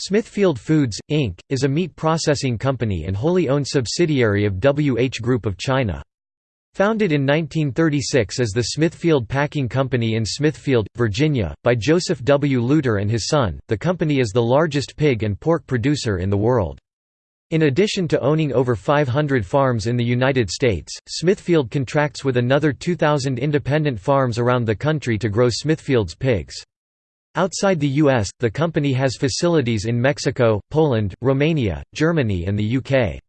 Smithfield Foods, Inc., is a meat processing company and wholly owned subsidiary of WH Group of China. Founded in 1936 as the Smithfield Packing Company in Smithfield, Virginia, by Joseph W. Luter and his son, the company is the largest pig and pork producer in the world. In addition to owning over 500 farms in the United States, Smithfield contracts with another 2,000 independent farms around the country to grow Smithfield's pigs. Outside the US, the company has facilities in Mexico, Poland, Romania, Germany and the UK.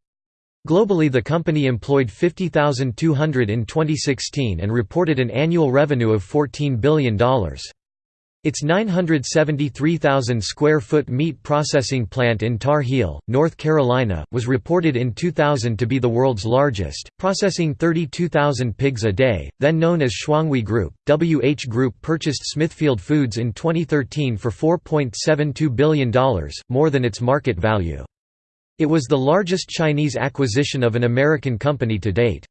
Globally the company employed 50,200 in 2016 and reported an annual revenue of $14 billion. Its 973,000 square foot meat processing plant in Tar Heel, North Carolina, was reported in 2000 to be the world's largest, processing 32,000 pigs a day. Then known as Shuanghui Group, WH Group purchased Smithfield Foods in 2013 for $4.72 billion, more than its market value. It was the largest Chinese acquisition of an American company to date.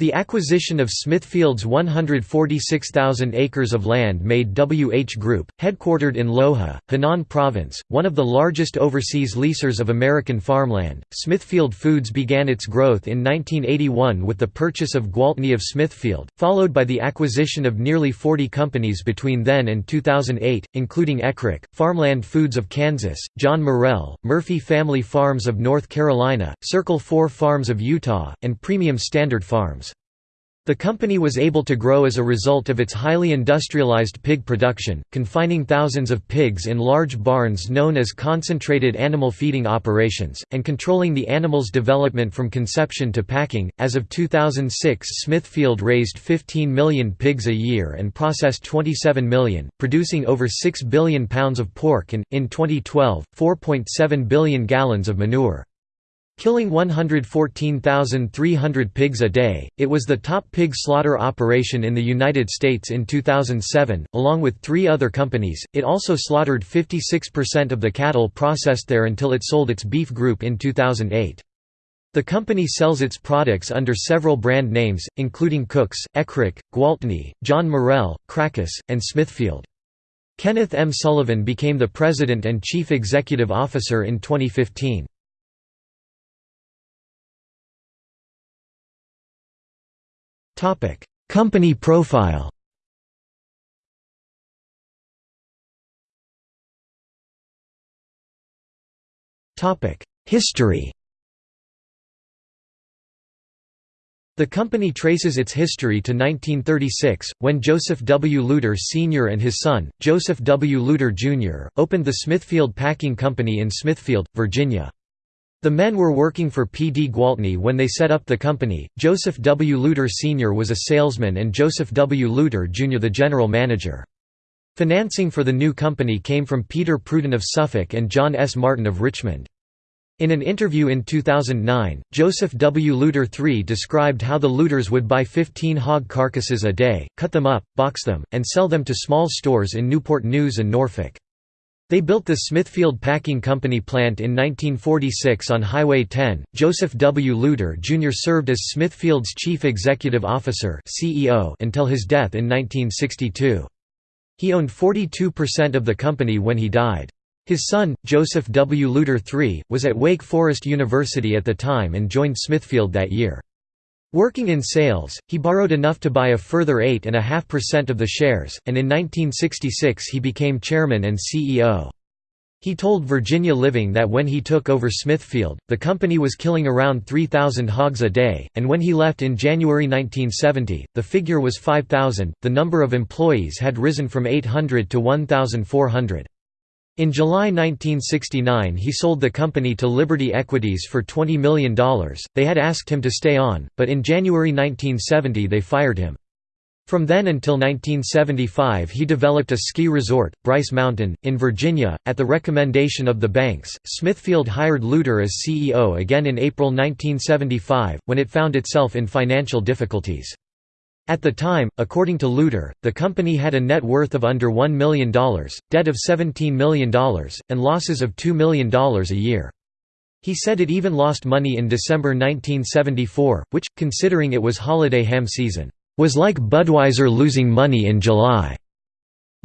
The acquisition of Smithfield's 146,000 acres of land made WH Group, headquartered in Luohe, Henan Province, one of the largest overseas leasers of American farmland. Smithfield Foods began its growth in 1981 with the purchase of Gwaltney of Smithfield, followed by the acquisition of nearly 40 companies between then and 2008, including Eckrich, Farmland Foods of Kansas, John Morrell, Murphy Family Farms of North Carolina, Circle 4 Farms of Utah, and Premium Standard Farms. The company was able to grow as a result of its highly industrialized pig production, confining thousands of pigs in large barns known as concentrated animal feeding operations, and controlling the animal's development from conception to packing. As of 2006, Smithfield raised 15 million pigs a year and processed 27 million, producing over 6 billion pounds of pork and, in 2012, 4.7 billion gallons of manure. Killing 114,300 pigs a day, it was the top pig slaughter operation in the United States in 2007, along with three other companies. It also slaughtered 56% of the cattle processed there until it sold its beef group in 2008. The company sells its products under several brand names, including Cook's, Eckrich, Gwaltney, John Morrell, Krakus, and Smithfield. Kenneth M. Sullivan became the president and chief executive officer in 2015. Company profile History The company traces its history to 1936, when Joseph W. Luter Sr. and his son, Joseph W. Luter Jr., opened the Smithfield Packing Company in Smithfield, Virginia. The men were working for P. D. Gwaltney when they set up the company. Joseph W. Luter Sr. was a salesman and Joseph W. Luter Jr. the general manager. Financing for the new company came from Peter Pruden of Suffolk and John S. Martin of Richmond. In an interview in 2009, Joseph W. Luter III described how the Luters would buy 15 hog carcasses a day, cut them up, box them, and sell them to small stores in Newport News and Norfolk. They built the Smithfield Packing Company plant in 1946 on Highway 10. Joseph W. Luter Jr. served as Smithfield's chief executive officer (CEO) until his death in 1962. He owned 42% of the company when he died. His son, Joseph W. Luter III, was at Wake Forest University at the time and joined Smithfield that year. Working in sales, he borrowed enough to buy a further 8.5% of the shares, and in 1966 he became chairman and CEO. He told Virginia Living that when he took over Smithfield, the company was killing around 3,000 hogs a day, and when he left in January 1970, the figure was 5,000. The number of employees had risen from 800 to 1,400. In July 1969 he sold the company to Liberty Equities for $20 million, they had asked him to stay on, but in January 1970 they fired him. From then until 1975 he developed a ski resort, Bryce Mountain, in Virginia, at the recommendation of the banks. Smithfield hired Luter as CEO again in April 1975, when it found itself in financial difficulties. At the time, according to Luter, the company had a net worth of under $1 million, debt of $17 million, and losses of $2 million a year. He said it even lost money in December 1974, which, considering it was holiday ham season, was like Budweiser losing money in July.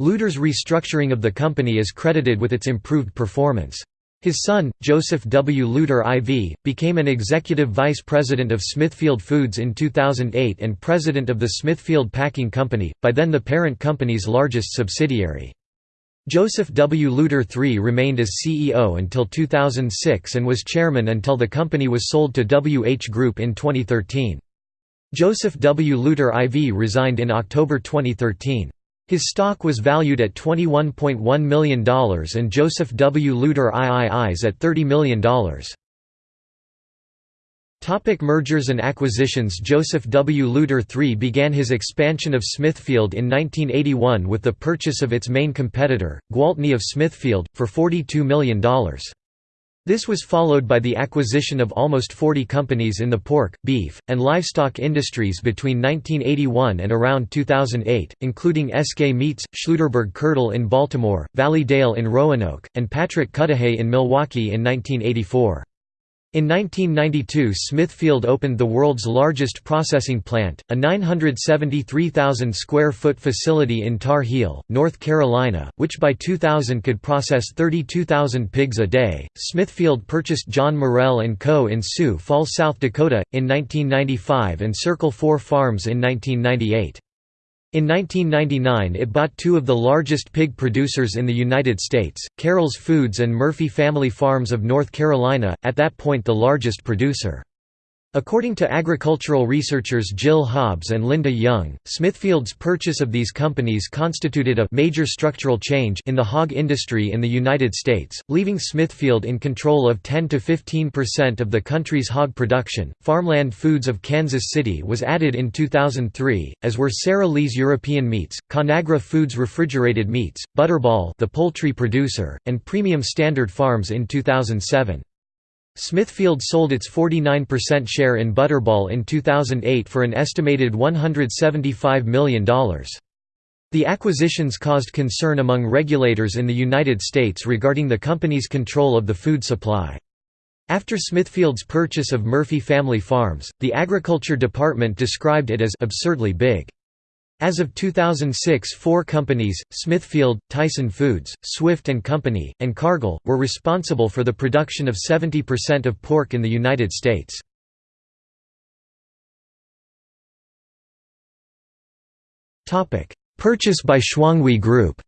Luter's restructuring of the company is credited with its improved performance. His son, Joseph W. Luter IV, became an executive vice president of Smithfield Foods in 2008 and president of the Smithfield Packing Company, by then the parent company's largest subsidiary. Joseph W. Luter III remained as CEO until 2006 and was chairman until the company was sold to WH Group in 2013. Joseph W. Luter IV resigned in October 2013. His stock was valued at $21.1 million and Joseph W. Luter III's at $30 million. Topic mergers and acquisitions Joseph W. Luter III began his expansion of Smithfield in 1981 with the purchase of its main competitor, Gwaltney of Smithfield, for $42 million. This was followed by the acquisition of almost 40 companies in the pork, beef, and livestock industries between 1981 and around 2008, including SK Meats, Schluderberg Kurdle in Baltimore, Valley Dale in Roanoke, and Patrick Cudahy in Milwaukee in 1984. In 1992 Smithfield opened the world's largest processing plant, a 973,000 square foot facility in Tar Heel, North Carolina, which by 2000 could process 32,000 pigs a day. Smithfield purchased John Morrell & Co. in Sioux Falls, South Dakota, in 1995 and Circle 4 Farms in 1998. In 1999 it bought two of the largest pig producers in the United States, Carroll's Foods and Murphy Family Farms of North Carolina, at that point the largest producer. According to agricultural researchers Jill Hobbs and Linda Young, Smithfield's purchase of these companies constituted a major structural change in the hog industry in the United States, leaving Smithfield in control of 10 to 15% of the country's hog production. Farmland Foods of Kansas City was added in 2003, as were Sara Lee's European Meats, Conagra Foods Refrigerated Meats, Butterball, the poultry producer, and Premium Standard Farms in 2007. Smithfield sold its 49% share in Butterball in 2008 for an estimated $175 million. The acquisitions caused concern among regulators in the United States regarding the company's control of the food supply. After Smithfield's purchase of Murphy Family Farms, the Agriculture Department described it as absurdly big. As of 2006 four companies, Smithfield, Tyson Foods, Swift & Company, and Cargill, were responsible for the production of 70% of pork in the United States. Purchase by Shuanghui Group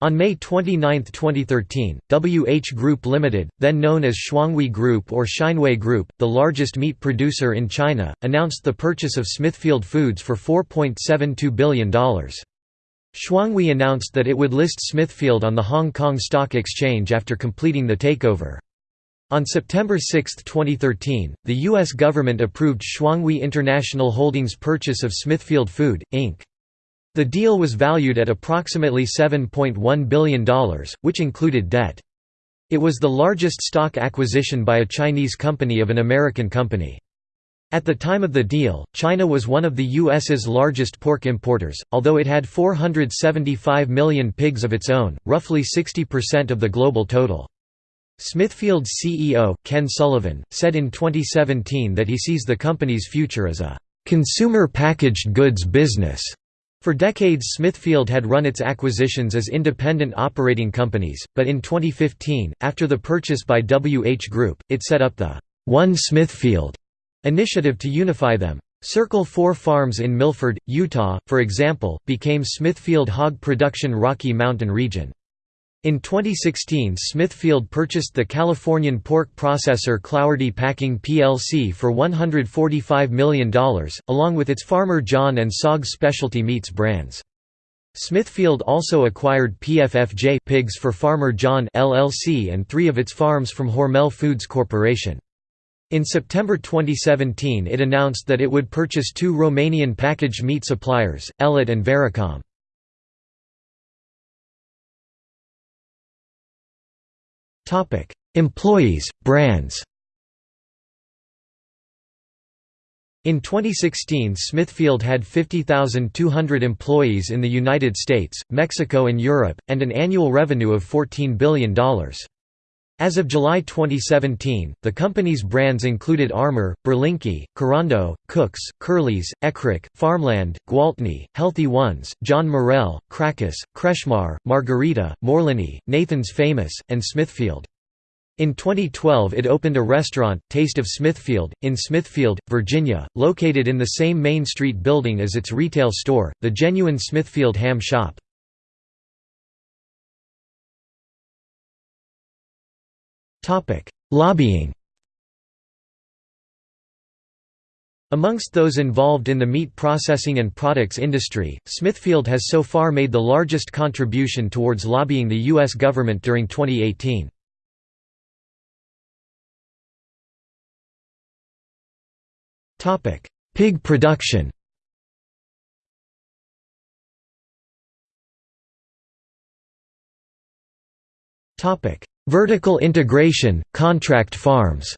On May 29, 2013, WH Group Limited, then known as Shuanghui Group or Shineway Group, the largest meat producer in China, announced the purchase of Smithfield Foods for $4.72 billion. Shuanghui announced that it would list Smithfield on the Hong Kong Stock Exchange after completing the takeover. On September 6, 2013, the U.S. government approved Shuanghui International Holdings' purchase of Smithfield Food, Inc. The deal was valued at approximately $7.1 billion, which included debt. It was the largest stock acquisition by a Chinese company of an American company. At the time of the deal, China was one of the U.S.'s largest pork importers, although it had 475 million pigs of its own, roughly 60% of the global total. Smithfield's CEO, Ken Sullivan, said in 2017 that he sees the company's future as a consumer packaged goods business for decades Smithfield had run its acquisitions as independent operating companies, but in 2015, after the purchase by WH Group, it set up the One Smithfield initiative to unify them. Circle 4 Farms in Milford, Utah, for example, became Smithfield Hog Production Rocky Mountain Region. In 2016 Smithfield purchased the Californian pork processor Clougherty Packing plc for $145 million, along with its Farmer John and Sog specialty meats brands. Smithfield also acquired PFFJ pigs for Farmer John LLC and three of its farms from Hormel Foods Corporation. In September 2017 it announced that it would purchase two Romanian packaged meat suppliers, Elit and Vericom. Topic: Employees, brands. In 2016 Smithfield had 50,200 employees in the United States, Mexico and Europe, and an annual revenue of $14 billion. As of July 2017, the company's brands included Armour, Berlinki, Carando, Cook's, Curly's, Eckrich, Farmland, Gwaltney, Healthy Ones, John Morrell, Krakus, Kretschmar, Margherita, Morliny, Nathan's Famous, and Smithfield. In 2012 it opened a restaurant, Taste of Smithfield, in Smithfield, Virginia, located in the same Main Street building as its retail store, the Genuine Smithfield Ham Shop. Lobbying Amongst those involved in the meat processing and products industry, Smithfield has so far made the largest contribution towards lobbying the U.S. government during 2018. Pig production Vertical integration, contract farms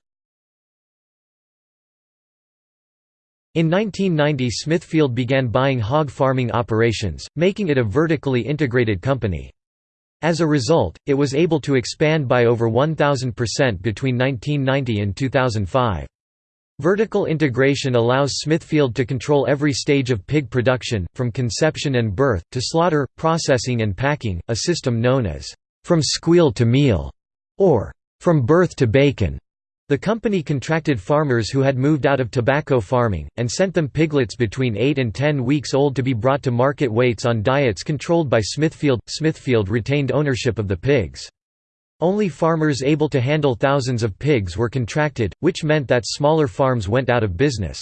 In 1990 Smithfield began buying hog farming operations, making it a vertically integrated company. As a result, it was able to expand by over 1,000% between 1990 and 2005. Vertical integration allows Smithfield to control every stage of pig production, from conception and birth, to slaughter, processing and packing, a system known as, "...from squeal to meal", or from birth to bacon. The company contracted farmers who had moved out of tobacco farming, and sent them piglets between 8 and 10 weeks old to be brought to market weights on diets controlled by Smithfield. Smithfield retained ownership of the pigs. Only farmers able to handle thousands of pigs were contracted, which meant that smaller farms went out of business.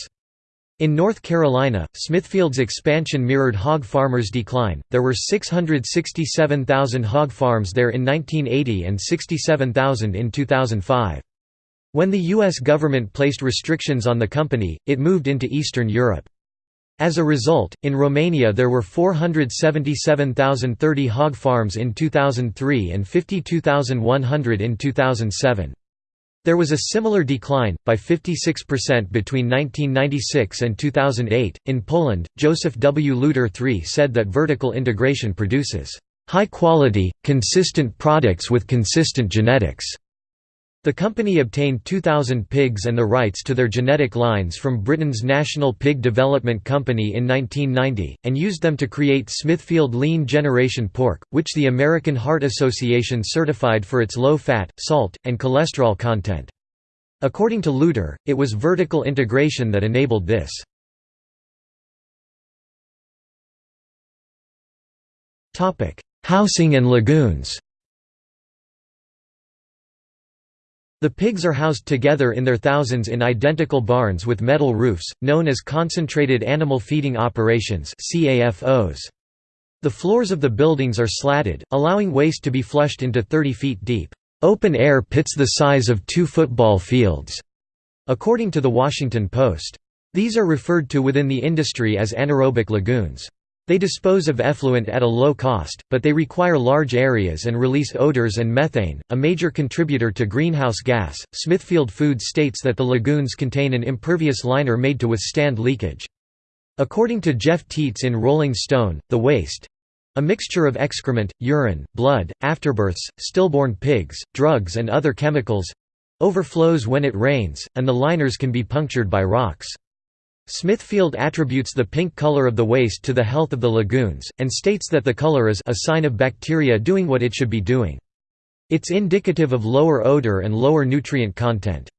In North Carolina, Smithfield's expansion mirrored hog farmers' decline. There were 667,000 hog farms there in 1980 and 67,000 in 2005. When the U.S. government placed restrictions on the company, it moved into Eastern Europe. As a result, in Romania there were 477,030 hog farms in 2003 and 52,100 in 2007. There was a similar decline, by 56% between 1996 and 2008. In Poland, Joseph W. Luter III said that vertical integration produces high quality, consistent products with consistent genetics. The company obtained 2,000 pigs and the rights to their genetic lines from Britain's National Pig Development Company in 1990, and used them to create Smithfield Lean Generation Pork, which the American Heart Association certified for its low fat, salt, and cholesterol content. According to Luter, it was vertical integration that enabled this. Housing and lagoons The pigs are housed together in their thousands in identical barns with metal roofs, known as Concentrated Animal Feeding Operations The floors of the buildings are slatted, allowing waste to be flushed into 30 feet deep, open-air pits the size of two football fields, according to The Washington Post. These are referred to within the industry as anaerobic lagoons. They dispose of effluent at a low cost, but they require large areas and release odors and methane, a major contributor to greenhouse gas. Smithfield Foods states that the lagoons contain an impervious liner made to withstand leakage. According to Jeff Tietz in Rolling Stone, the waste a mixture of excrement, urine, blood, afterbirths, stillborn pigs, drugs and other chemicals overflows when it rains, and the liners can be punctured by rocks. Smithfield attributes the pink color of the waste to the health of the lagoons, and states that the color is a sign of bacteria doing what it should be doing. It's indicative of lower odor and lower nutrient content.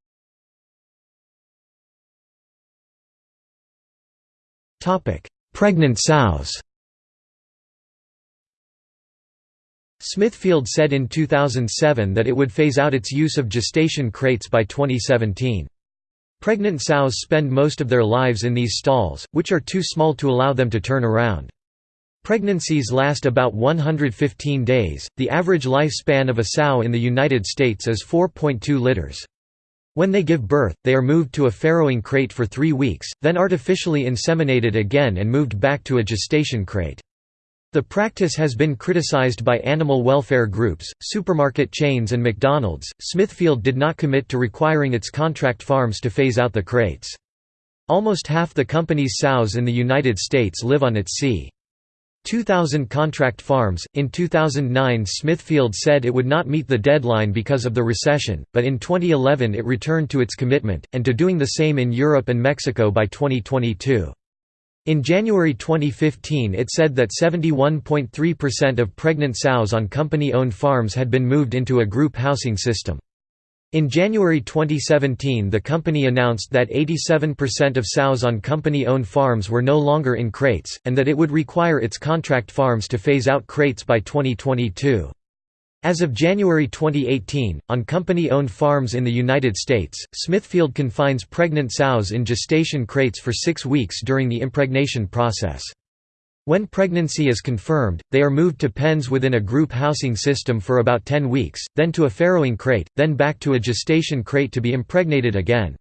Pregnant sows Smithfield said in 2007 that it would phase out its use of gestation crates by 2017. Pregnant sows spend most of their lives in these stalls, which are too small to allow them to turn around. Pregnancies last about 115 days. The average lifespan of a sow in the United States is 4.2 litters. When they give birth, they are moved to a farrowing crate for three weeks, then artificially inseminated again and moved back to a gestation crate. The practice has been criticized by animal welfare groups, supermarket chains, and McDonald's. Smithfield did not commit to requiring its contract farms to phase out the crates. Almost half the company's sows in the United States live on its sea. 2,000 contract farms. In 2009, Smithfield said it would not meet the deadline because of the recession, but in 2011 it returned to its commitment, and to doing the same in Europe and Mexico by 2022. In January 2015 it said that 71.3% of pregnant sows on company-owned farms had been moved into a group housing system. In January 2017 the company announced that 87% of sows on company-owned farms were no longer in crates, and that it would require its contract farms to phase out crates by 2022. As of January 2018, on company-owned farms in the United States, Smithfield confines pregnant sows in gestation crates for six weeks during the impregnation process. When pregnancy is confirmed, they are moved to pens within a group housing system for about 10 weeks, then to a farrowing crate, then back to a gestation crate to be impregnated again.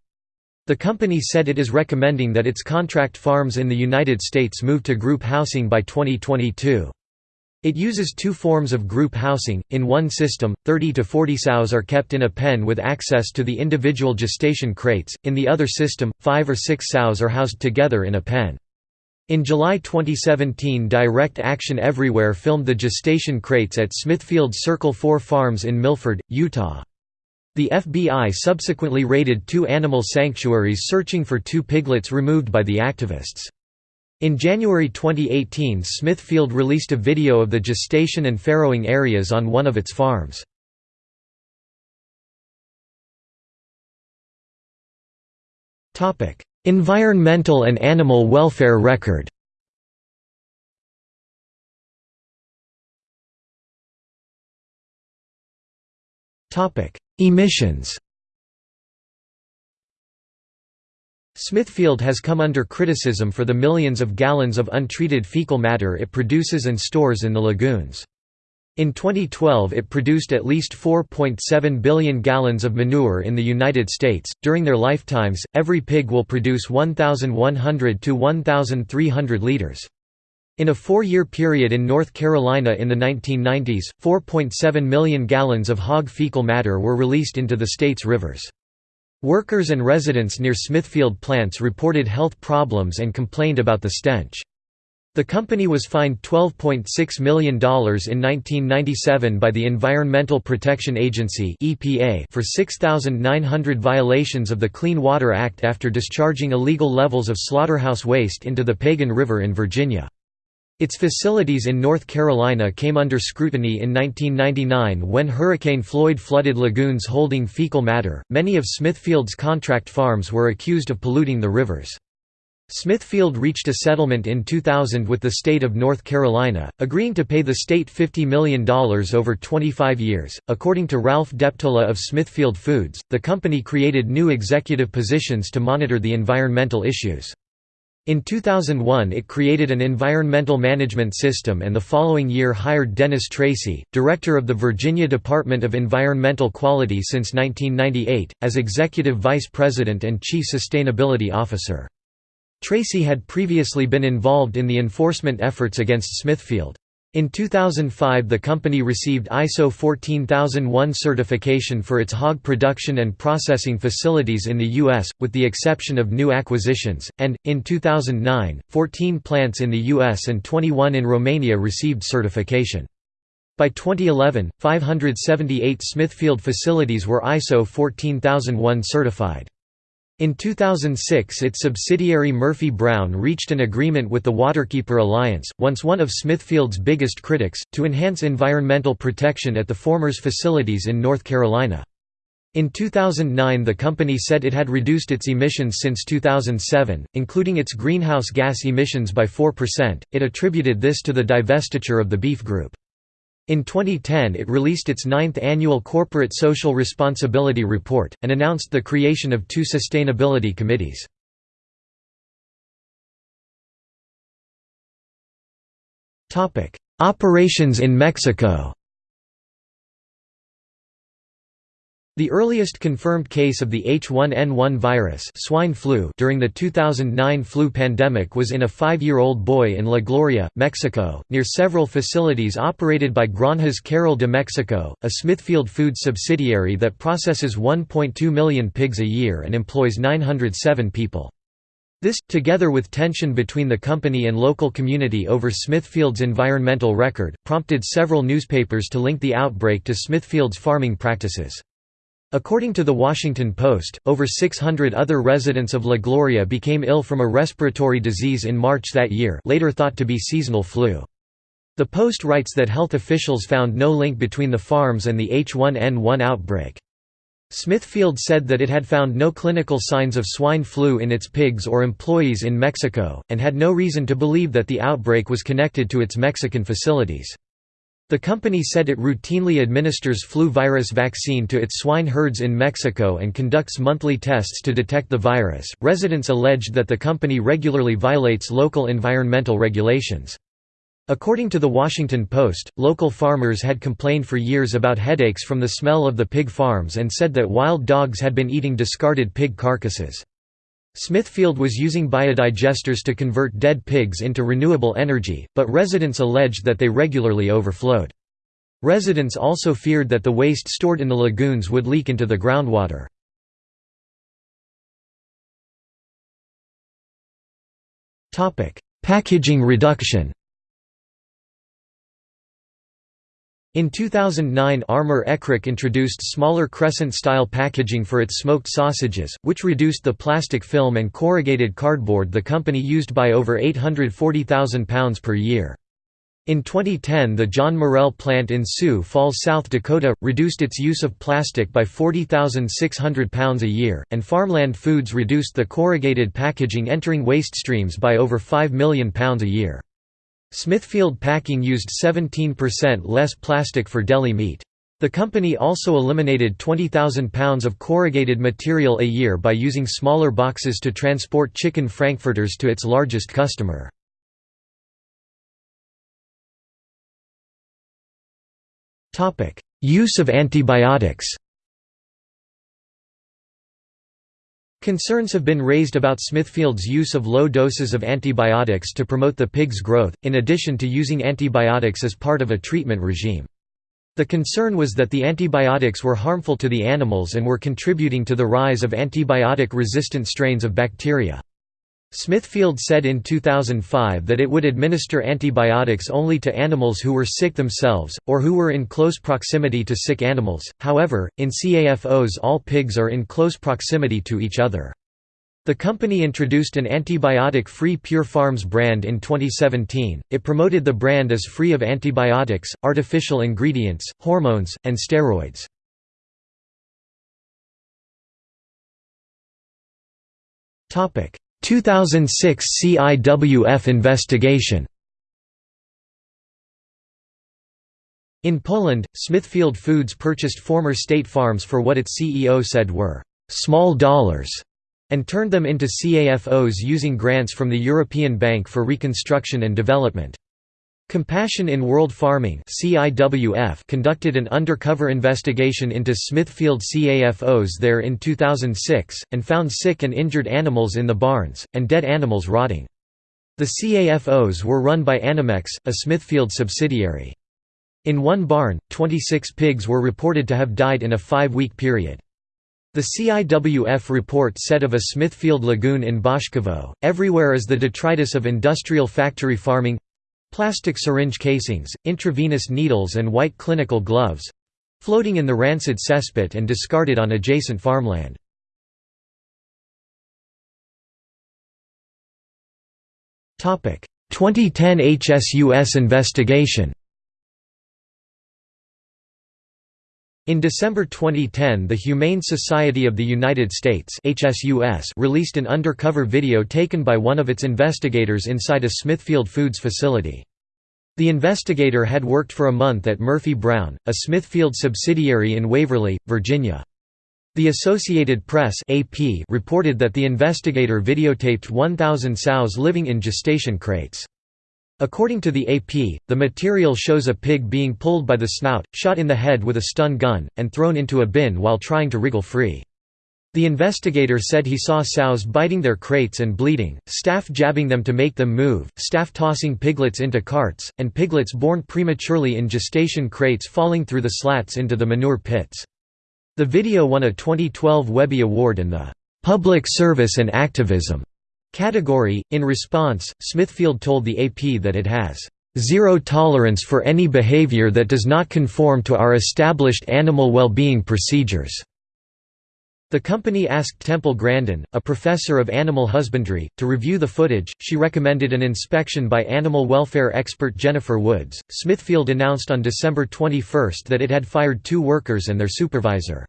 The company said it is recommending that its contract farms in the United States move to group housing by 2022. It uses two forms of group housing. In one system, 30 to 40 sows are kept in a pen with access to the individual gestation crates, in the other system, 5 or 6 sows are housed together in a pen. In July 2017 Direct Action Everywhere filmed the gestation crates at Smithfield's Circle 4 Farms in Milford, Utah. The FBI subsequently raided two animal sanctuaries searching for two piglets removed by the activists. In January 2018 Smithfield released a video of the gestation and farrowing areas on one of its farms. Environmental and animal welfare record Emissions Smithfield has come under criticism for the millions of gallons of untreated fecal matter it produces and stores in the lagoons. In 2012 it produced at least 4.7 billion gallons of manure in the United States. During their lifetimes, every pig will produce 1,100 to 1,300 liters. In a four-year period in North Carolina in the 1990s, 4.7 million gallons of hog fecal matter were released into the state's rivers. Workers and residents near Smithfield plants reported health problems and complained about the stench. The company was fined $12.6 million in 1997 by the Environmental Protection Agency for 6,900 violations of the Clean Water Act after discharging illegal levels of slaughterhouse waste into the Pagan River in Virginia. Its facilities in North Carolina came under scrutiny in 1999 when Hurricane Floyd flooded lagoons holding fecal matter. Many of Smithfield's contract farms were accused of polluting the rivers. Smithfield reached a settlement in 2000 with the state of North Carolina, agreeing to pay the state $50 million over 25 years. According to Ralph Deptola of Smithfield Foods, the company created new executive positions to monitor the environmental issues. In 2001 it created an environmental management system and the following year hired Dennis Treacy, director of the Virginia Department of Environmental Quality since 1998, as executive vice president and chief sustainability officer. Treacy had previously been involved in the enforcement efforts against Smithfield. In 2005 the company received ISO 14001 certification for its hog production and processing facilities in the U.S., with the exception of new acquisitions, and, in 2009, 14 plants in the U.S. and 21 in Romania received certification. By 2011, 578 Smithfield facilities were ISO 14001 certified. In 2006 its subsidiary Murphy Brown reached an agreement with the Waterkeeper Alliance, once one of Smithfield's biggest critics, to enhance environmental protection at the former's facilities in North Carolina. In 2009 the company said it had reduced its emissions since 2007, including its greenhouse gas emissions by 4%. It attributed this to the divestiture of the Beef Group. In 2010 it released its ninth annual Corporate Social Responsibility Report, and announced the creation of two sustainability committees. Operations in Mexico The earliest confirmed case of the H1N1 virus swine flu during the 2009 flu pandemic was in a five-year-old boy in La Gloria, Mexico, near several facilities operated by Granjas Carroll de Mexico, a Smithfield Foods subsidiary that processes 1.2 million pigs a year and employs 907 people. This, together with tension between the company and local community over Smithfield's environmental record, prompted several newspapers to link the outbreak to Smithfield's farming practices. According to The Washington Post, over 600 other residents of La Gloria became ill from a respiratory disease in March that year later thought to be seasonal flu. The Post writes that health officials found no link between the farms and the H1N1 outbreak. Smithfield said that it had found no clinical signs of swine flu in its pigs or employees in Mexico, and had no reason to believe that the outbreak was connected to its Mexican facilities. The company said it routinely administers flu virus vaccine to its swine herds in Mexico and conducts monthly tests to detect the virus. Residents alleged that the company regularly violates local environmental regulations. According to The Washington Post, local farmers had complained for years about headaches from the smell of the pig farms and said that wild dogs had been eating discarded pig carcasses. Smithfield was using biodigesters to convert dead pigs into renewable energy, but residents alleged that they regularly overflowed. Residents also feared that the waste stored in the lagoons would leak into the groundwater. Packaging reduction In 2009 Armour Eckrich introduced smaller crescent-style packaging for its smoked sausages, which reduced the plastic film and corrugated cardboard the company used by over £840,000 per year. In 2010 the John Morrell plant in Sioux Falls, South Dakota, reduced its use of plastic by £40,600 a year, and Farmland Foods reduced the corrugated packaging entering waste streams by over £5 million a year. Smithfield Packing used 17% less plastic for deli meat. The company also eliminated 20,000 pounds of corrugated material a year by using smaller boxes to transport chicken frankfurters to its largest customer. Use of antibiotics Concerns have been raised about Smithfield's use of low doses of antibiotics to promote the pig's growth, in addition to using antibiotics as part of a treatment regime. The concern was that the antibiotics were harmful to the animals and were contributing to the rise of antibiotic-resistant strains of bacteria. Smithfield said in 2005 that it would administer antibiotics only to animals who were sick themselves, or who were in close proximity to sick animals, however, in CAFOs all pigs are in close proximity to each other. The company introduced an antibiotic-free Pure Farms brand in 2017. It promoted the brand as free of antibiotics, artificial ingredients, hormones, and steroids. Topic: 2006 CIWF investigation In Poland, Smithfield Foods purchased former state farms for what its CEO said were «small dollars» and turned them into CAFOs using grants from the European Bank for Reconstruction and Development. Compassion in World Farming conducted an undercover investigation into Smithfield CAFOs there in 2006, and found sick and injured animals in the barns, and dead animals rotting. The CAFOs were run by Animex, a Smithfield subsidiary. In one barn, 26 pigs were reported to have died in a five-week period. The CIWF report said of a Smithfield lagoon in Boszkowo, everywhere is the detritus of industrial factory farming Plastic syringe casings, intravenous needles and white clinical gloves—floating in the rancid cesspit and discarded on adjacent farmland. Topic: 2010 HSUS investigation. In December 2010 the Humane Society of the United States released an undercover video taken by one of its investigators inside a Smithfield Foods facility. The investigator had worked for a month at Murphy Brown, a Smithfield subsidiary in Waverly, Virginia. The Associated Press reported that the investigator videotaped 1,000 sows living in gestation crates. According to the AP, the material shows a pig being pulled by the snout, shot in the head with a stun gun, and thrown into a bin while trying to wriggle free. The investigator said he saw sows biting their crates and bleeding, staff jabbing them to make them move, staff tossing piglets into carts, and piglets born prematurely in gestation crates falling through the slats into the manure pits. The video won a 2012 Webby Award in the "'Public Service and Activism' category. In response, Smithfield told the AP that it has zero tolerance for any behavior that does not conform to our established animal well-being procedures. The company asked Temple Grandin, a professor of animal husbandry, to review the footage. She recommended an inspection by animal welfare expert Jennifer Woods. Smithfield announced on December 21 that it had fired two workers and their supervisor.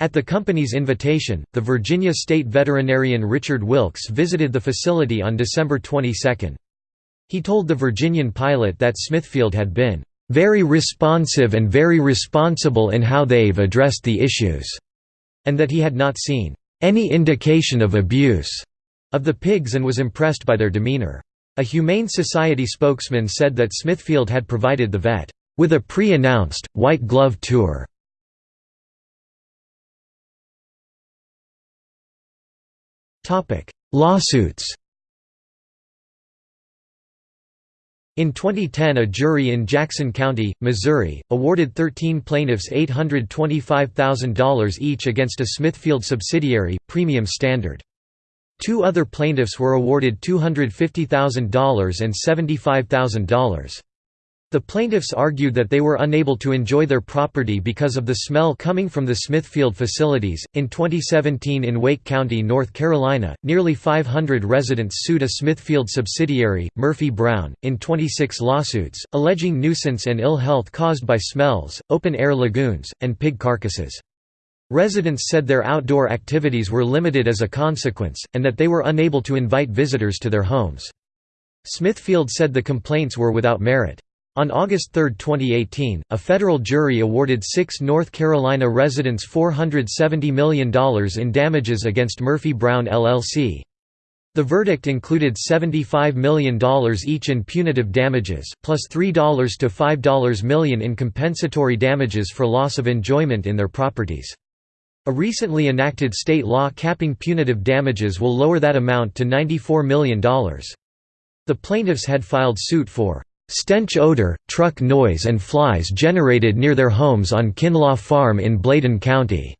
At the company's invitation, the Virginia state veterinarian Richard Wilkes visited the facility on December 22. He told the Virginian pilot that Smithfield had been very responsive and very responsible in how they've addressed the issues and that he had not seen any indication of abuse of the pigs and was impressed by their demeanor. A Humane Society spokesman said that Smithfield had provided the vet with a pre-announced, white glove tour. Lawsuits In 2010 a jury in Jackson County, Missouri, awarded 13 plaintiffs $825,000 each against a Smithfield subsidiary, Premium Standard. Two other plaintiffs were awarded $250,000 and $75,000. The plaintiffs argued that they were unable to enjoy their property because of the smell coming from the Smithfield facilities. In 2017, in Wake County, North Carolina, nearly 500 residents sued a Smithfield subsidiary, Murphy Brown, in 26 lawsuits, alleging nuisance and ill health caused by smells, open air lagoons, and pig carcasses. Residents said their outdoor activities were limited as a consequence, and that they were unable to invite visitors to their homes. Smithfield said the complaints were without merit. On August 3, 2018, a federal jury awarded six North Carolina residents $470 million in damages against Murphy Brown LLC. The verdict included $75 million each in punitive damages, plus $3 to $5 million in compensatory damages for loss of enjoyment in their properties. A recently enacted state law capping punitive damages will lower that amount to $94 million. The plaintiffs had filed suit for Stench odor, truck noise and flies generated near their homes on Kinlaw Farm in Bladen County.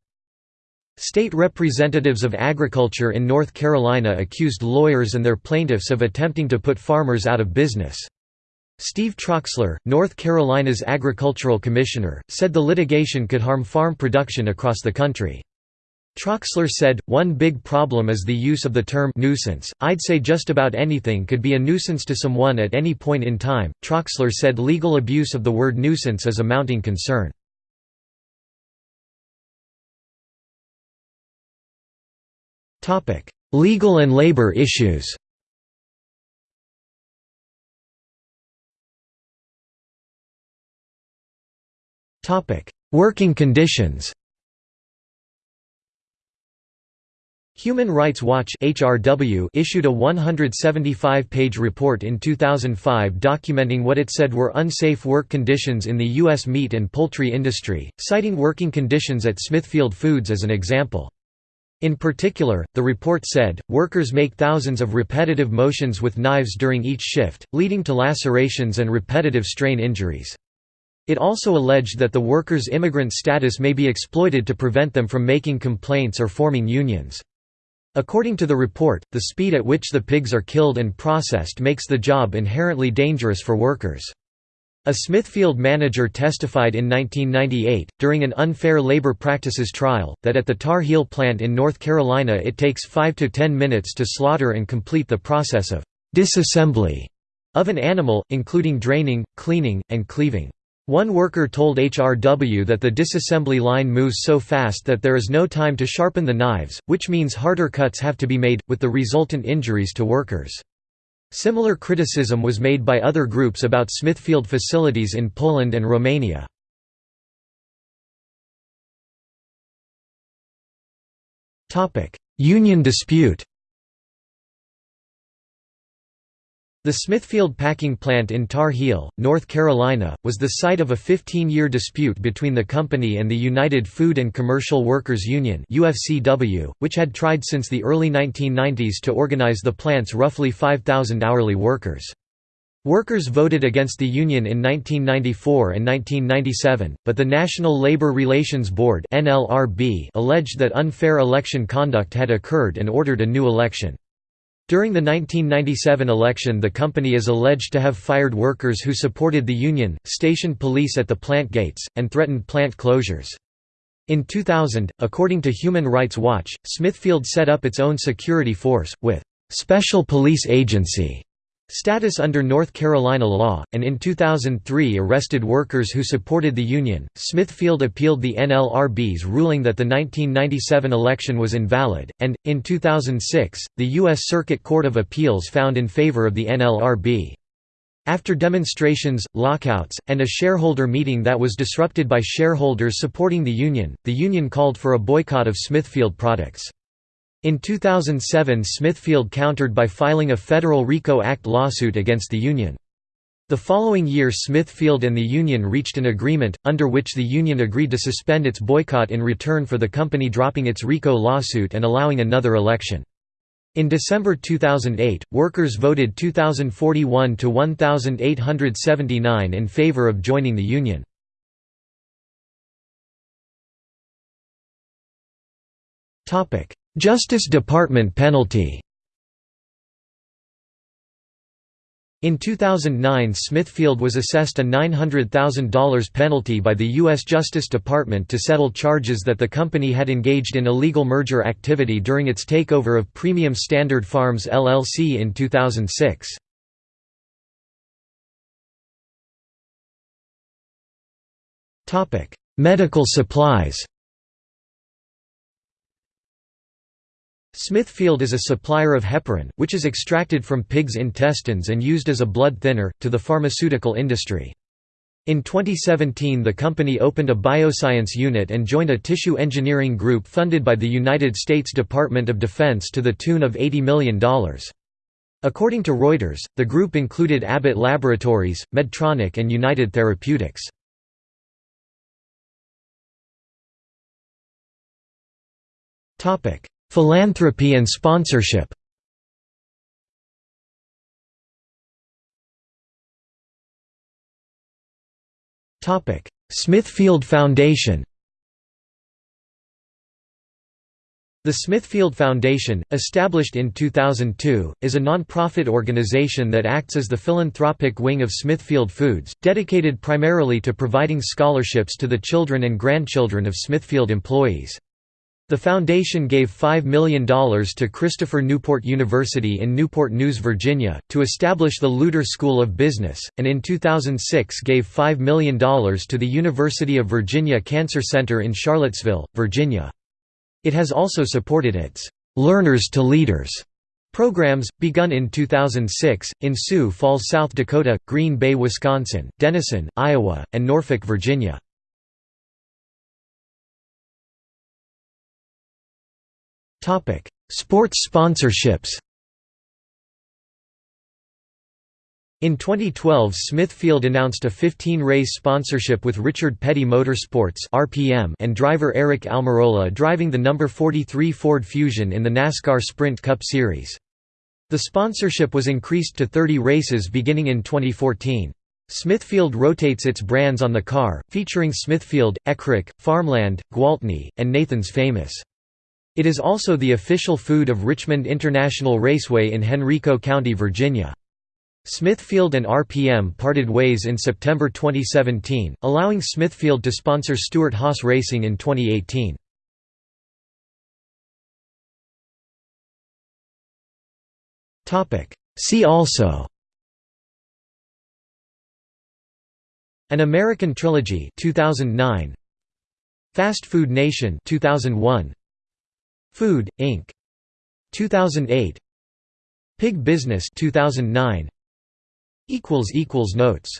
State representatives of agriculture in North Carolina accused lawyers and their plaintiffs of attempting to put farmers out of business. Steve Troxler, North Carolina's agricultural commissioner, said the litigation could harm farm production across the country. Troxler said, one big problem is the use of the term nuisance. I'd say just about anything could be a nuisance to someone at any point in time. Troxler said legal abuse of the word nuisance is a mounting concern. Topic: legal and labor issues Topic: Working conditions Human Rights Watch (HRW) issued a 175-page report in 2005 documenting what it said were unsafe work conditions in the U.S. meat and poultry industry, citing working conditions at Smithfield Foods as an example. In particular, the report said, workers make thousands of repetitive motions with knives during each shift, leading to lacerations and repetitive strain injuries. It also alleged that the workers' immigrant status may be exploited to prevent them from making complaints or forming unions. According to the report, the speed at which the pigs are killed and processed makes the job inherently dangerous for workers. A Smithfield manager testified in 1998, during an unfair labor practices trial, that at the Tar Heel plant in North Carolina it takes 5 to 10 minutes to slaughter and complete the process of disassembly of an animal, including draining, cleaning, and cleaving. One worker told HRW that the disassembly line moves so fast that there is no time to sharpen the knives, which means harder cuts have to be made, with the resultant injuries to workers. Similar criticism was made by other groups about Smithfield facilities in Poland and Romania. Union dispute The Smithfield packing plant in Tar Heel, North Carolina, was the site of a 15-year dispute between the company and the United Food and Commercial Workers Union which had tried since the early 1990s to organize the plant's roughly 5,000 hourly workers. Workers voted against the union in 1994 and 1997, but the National Labor Relations Board alleged that unfair election conduct had occurred and ordered a new election. During the 1997 election the company is alleged to have fired workers who supported the union, stationed police at the plant gates, and threatened plant closures. In 2000, according to Human Rights Watch, Smithfield set up its own security force, with «special police agency» status under North Carolina law, and in 2003 arrested workers who supported the union. Smithfield appealed the NLRB's ruling that the 1997 election was invalid, and, in 2006, the U.S. Circuit Court of Appeals found in favor of the NLRB. After demonstrations, lockouts, and a shareholder meeting that was disrupted by shareholders supporting the union, the union called for a boycott of Smithfield products. In 2007 Smithfield countered by filing a federal RICO Act lawsuit against the union. The following year Smithfield and the union reached an agreement, under which the union agreed to suspend its boycott in return for the company dropping its RICO lawsuit and allowing another election. In December 2008, workers voted 2,041 to 1,879 in favor of joining the union. Topic: Justice Department penalty In 2009 Smithfield was assessed a $900,000 penalty by the U.S. Justice Department to settle charges that the company had engaged in illegal merger activity during its takeover of Premium Standard Farms LLC in 2006. Medical supplies Smithfield is a supplier of heparin, which is extracted from pigs' intestines and used as a blood thinner, to the pharmaceutical industry. In 2017 the company opened a bioscience unit and joined a tissue engineering group funded by the United States Department of Defense to the tune of $80 million. According to Reuters, the group included Abbott Laboratories, Medtronic and United Therapeutics. Philanthropy and sponsorship Smithfield Foundation The Smithfield Foundation, established in 2002, is a non-profit organization that acts as the philanthropic wing of Smithfield Foods, dedicated primarily to providing scholarships to the children and grandchildren of Smithfield employees. The foundation gave $5 million to Christopher Newport University in Newport News, Virginia, to establish the Luter School of Business, and in 2006 gave $5 million to the University of Virginia Cancer Center in Charlottesville, Virginia. It has also supported its «Learners to Leaders» Programs, begun in 2006, in Sioux Falls, South Dakota, Green Bay, Wisconsin, Denison, Iowa, and Norfolk, Virginia. Topic: Sports sponsorships. In 2012 Smithfield announced a 15-race sponsorship with Richard Petty Motorsports and driver Aric Almirola driving the number 43 Ford Fusion in the NASCAR Sprint Cup Series. The sponsorship was increased to 30 races beginning in 2014. Smithfield rotates its brands on the car, featuring Smithfield, Eckrich, Farmland, Gwaltney, and Nathan's Famous. It is also the official food of Richmond International Raceway in Henrico County, Virginia. Smithfield and RPM parted ways in September 2017, allowing Smithfield to sponsor Stewart-Haas Racing in 2018. See also An American Trilogy 2009 Fast Food Nation 2001 Food, Inc. 2008 Pig Business 2009 Notes